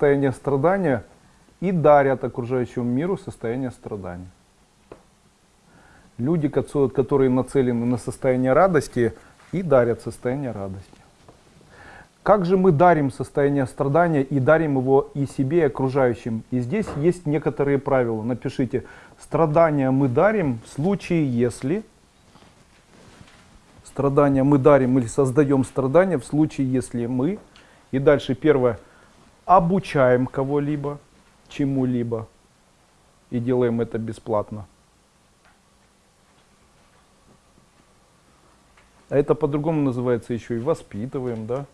состояние страдания и дарят окружающему миру состояние страдания. Люди, ко- которые нацелены на состояние радости, и дарят состояние радости. Как же мы дарим состояние страдания и дарим его и себе, и окружающим? И здесь есть некоторые правила. Напишите, страдания мы дарим в случае, если... Страдания мы дарим или создаем страдания в случае, если мы... И дальше первое. Обучаем кого-либо, чему-либо. И делаем это бесплатно. А это по-другому называется еще и воспитываем, да?